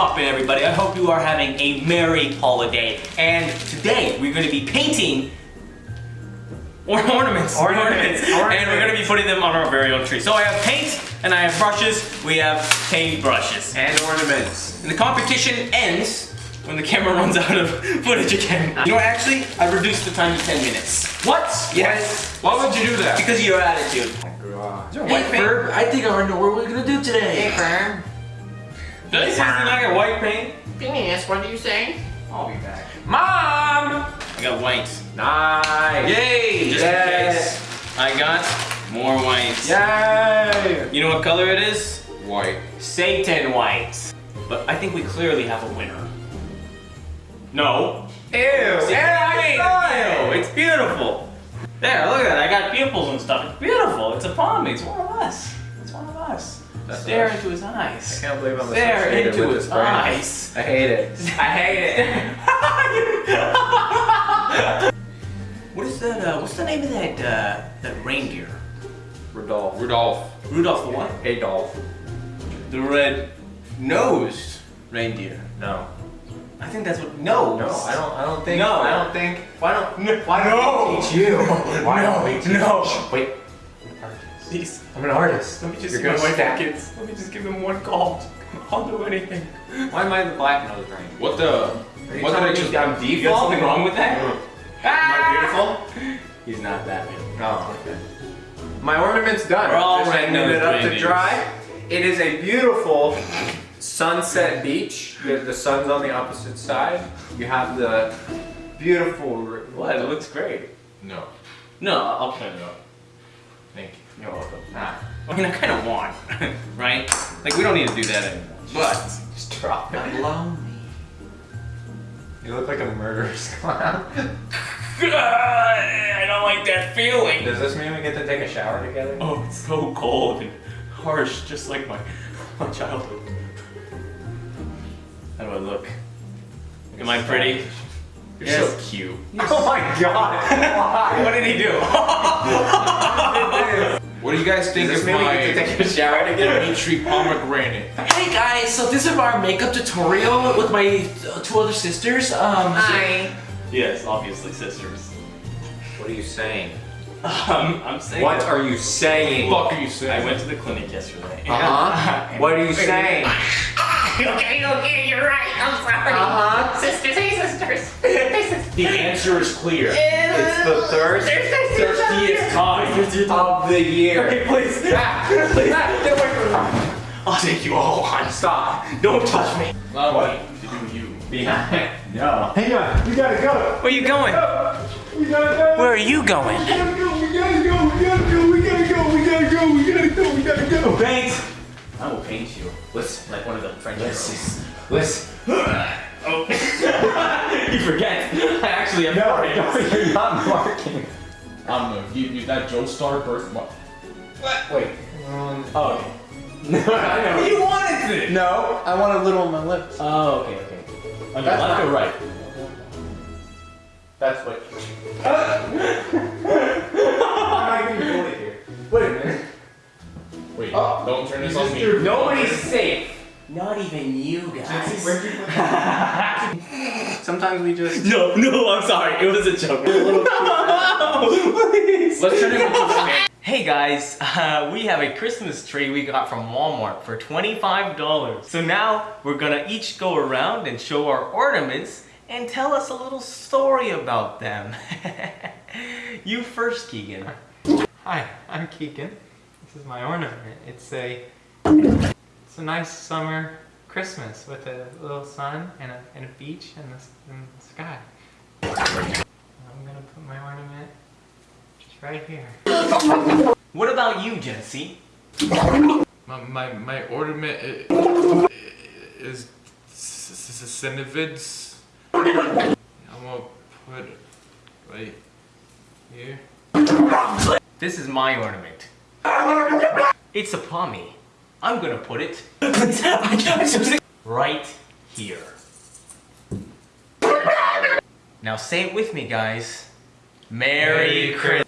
poppin' everybody? I hope you are having a merry holiday. And today we're gonna be painting or ornaments. Ornaments. And we're gonna be putting them on our very own tree. So I have paint and I have brushes. We have paint brushes. And ornaments. And the competition ends when the camera runs out of footage again. You know what, actually, I reduced the time to 10 minutes. What? Yes. Why would you do that? Because of your attitude. Oh Is there a Hey, white paint? Ferb, I think I already know what we're gonna do today. Hey, Firm. Did I say I got white paint? Phineas, what are you saying? I'll be back. Mom! I got white. Nice. Yay! Just Yay. in case. I got more white. Yay! You know what color it is? White. Satan white. But I think we clearly have a winner. No. Ew! See, Yeah, I saw Ew, it's beautiful. There, look at that. I got pupils and stuff. It's beautiful. It's a palm. It's one of us. It's one of us. That's Stare us. into his eyes. I can't believe I'm Stare associated into with his this brand. eyes. I hate it. I hate it. what is that? Uh, what's the name of that uh, that reindeer? Rudolph. Rudolph. Rudolph the what? Adolf. The red-nosed reindeer. No. I think that's what. No. No, I don't. I don't think. No. I don't think. Why don't? No. Why don't No. we teach you? Why don't we teach No. Shh, Wait. Please. I'm an artist. Let me just You're see my wife and kids. Let me just give them one call. I'll do anything. Why am I the black nose ring? What the? Are What did I just? me I'm default. You got something wrong with that? Ah! Am I beautiful? He's not that beautiful. Oh, okay. My ornament's done. We're all Just red handing it up to dry. It is a beautiful sunset beach. The, the sun's on the opposite side. You have the beautiful. r- What? It looks great. No. No, I'll turn it up. Thank you. You're welcome. I mean, I kind of want, right? Like, we don't need to do that anymore. But, just drop it. Allow me. You look like a murderous clown. I don't like that feeling. Does this mean we get to take a shower together? Oh, it's so cold and harsh, just like my, my childhood. How do I look? Am I pretty? You're Yes. so cute. Oh my god! What did he do? Why? What do you guys think Does of this mean we get to my take a shower together? Dimitri pomegranate? Hey guys, so this is our makeup tutorial with my uh, two other sisters. Um, Hi. yes, obviously sisters. What are you saying? Um, I'm saying. What are you saying? Fuck are you saying? I went to the clinic yesterday. Uh-huh. What are you saying? Okay, okay, you're right. I'm sorry. Uh-huh. Sisters, hey sisters. Hey sisters. The answer is clear. It's the thirst There's sisters up Thirstiest here. time. of the year. Okay, please. Ah, Please. ah, get away from me. I'll take you all on. Stop. Don't touch me. Allow What? me to do you. Behind. No. Hang on. We gotta go. Where are you going? We gotta go. Where are you going? We gotta go. We gotta go. We gotta go. French girls. Listen. Oh. you forget. I actually am No, sorry. no, you're not marking. I'm the you, you that Joe Star birth. What? Wait. Um, Oh, okay. You wanted it. no, I want a little on my lips. Oh, okay, okay. On your left or right? That's what. I'm not even doing it here. Wait a minute. Wait, Oh, don't turn this on me. Nobody's safe. Not even you guys. Where'd you put that? Sometimes we just. No, no, I'm sorry. It was a joke. Please. Let's turn it into a Hey guys, uh, we have a Christmas tree we got from Walmart for $25. So now we're gonna each go around and show our ornaments and tell us a little story about them. you first, Keegan. Hi, I'm Keegan. This is my ornament. It's a it's a nice summer Christmas with a little sun and a, and a beach and the, and the sky. I'm gonna put my ornament just right here. What about you, Jesse? My, my, my ornament is, is Cinevids. I'm gonna put it right here. This is my ornament. It's a pommy. I'm gonna put it right here. Now say it with me, guys. Merry Christmas.